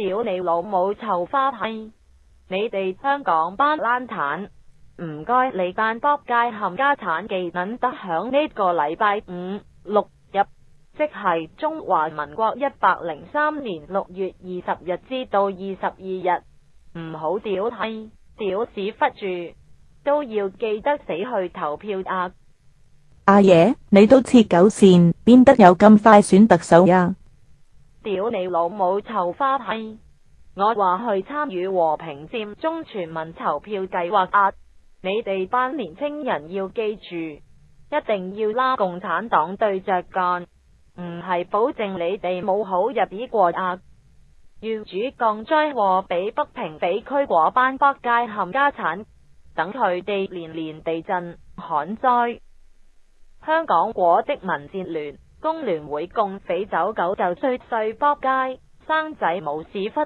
屌你老母臭花批！你哋香港班烂蛋，唔该你班扑街冚家產技能得响呢个礼拜五六日，即系中华民国一百零三年六月二十日之到二十二日，唔好屌批，屌屎忽住都要记得死去投票啊！阿爷，你都切狗线，边得有咁快选特首呀？屌你老母臭花批！我话去参与和平占中全民投票计划啊！你哋班年青人要记住，一定要拉共产党对着干，唔系保证你哋冇好日子过啊！业主降灾祸，俾北平、地区果班北街冚家产，等佢哋连连地震、旱灾，香港果的民战乱。工联会共匪走狗，就衰碎扑街，生仔冇屎忽。